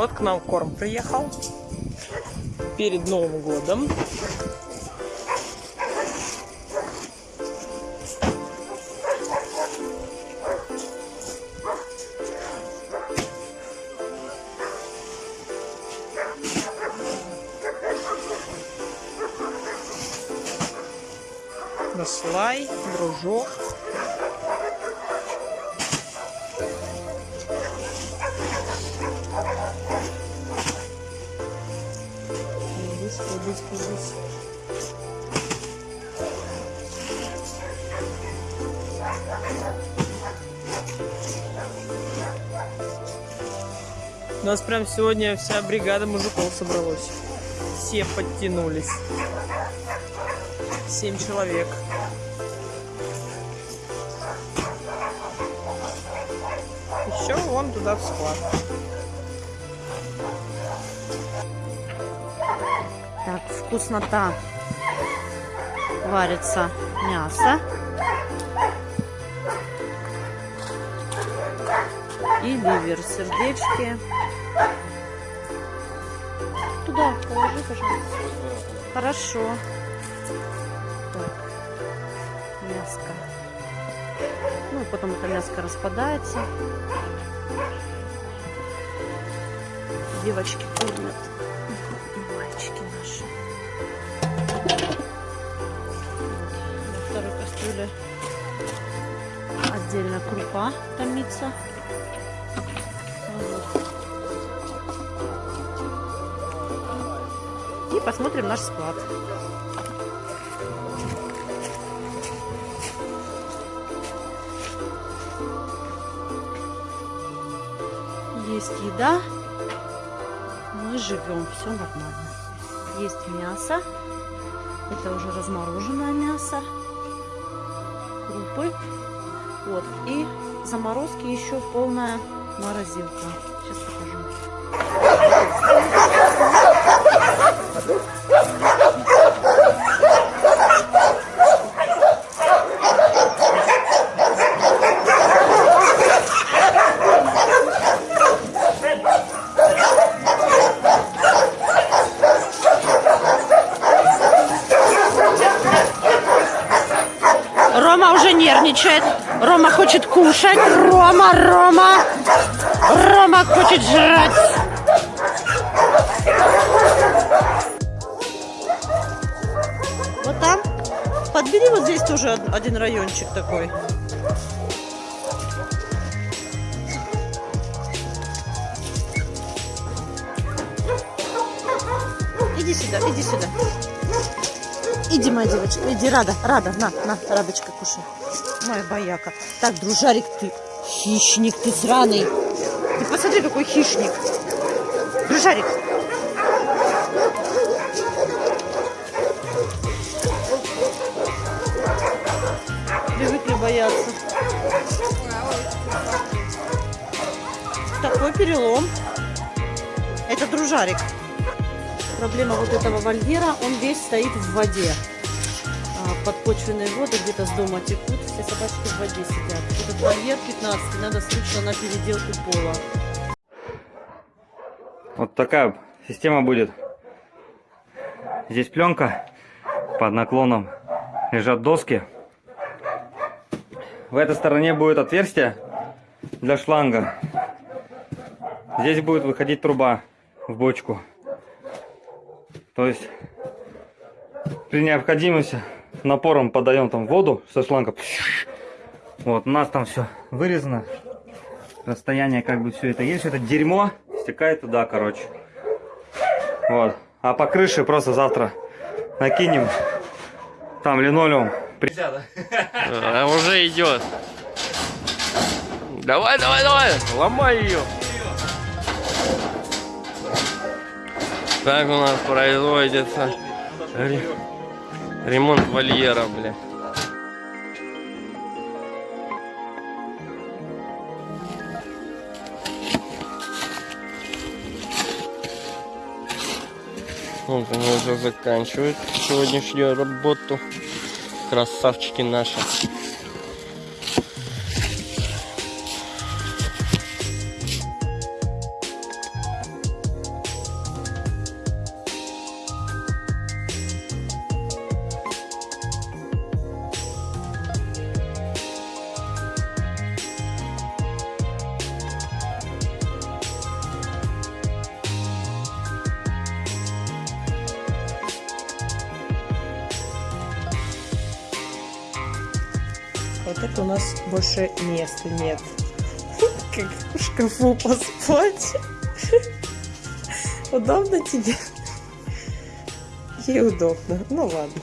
Вот к нам корм приехал перед Новым годом. Наслай, дружок. Быстро. У нас прям сегодня вся бригада мужиков собралась. Все подтянулись. Семь человек. Еще вон туда в склад. Так, вкуснота. Варится мясо. И ливер, сердечки. Туда положи, пожалуйста. Хорошо. Так, мяско. Ну, потом это мяско распадается. Девочки кормят. И мальчики наши. На второй кастрюле отдельно крупа томится. Вот. И посмотрим наш склад. Есть еда, мы живем, все нормально. Есть мясо, это уже размороженное мясо, крупы, вот, и заморозки еще полная морозилка. Сейчас покажу. Рома уже нервничает. Рома хочет кушать. Рома, Рома. Рома хочет жрать. Вот там. Подбери вот здесь тоже од- один райончик такой. Иди сюда, иди сюда. Иди, моя девочка, иди, Рада, Рада, на, на, Радочка, кушай. Моя бояка. Так, дружарик, ты хищник, ты сраный. Ты посмотри, какой хищник. Дружарик. Привыкли бояться. Такой перелом. Это дружарик. Проблема вот этого вольера, он весь стоит в воде. А, Подпочвенные воды где-то с дома текут, все собачки в воде сидят. Этот вольер 15, надо срочно на переделку пола. Вот такая система будет. Здесь пленка под наклоном. Лежат доски. В этой стороне будет отверстие для шланга. Здесь будет выходить труба в бочку. То есть при необходимости напором подаем там воду со шланга. Вот, у нас там все вырезано. Расстояние как бы все это есть. Это дерьмо стекает туда, короче. Вот. А по крыше просто завтра накинем. Там линолеум. При- А уже идет. Давай, давай, давай, ломай ее. Так у нас производится ре- ремонт вольера, бля. Вот они уже заканчивают сегодняшнюю работу. Красавчики наши. Вот это у нас больше места нет. Как в шкафу поспать. Удобно тебе? Ей удобно. Ну ладно.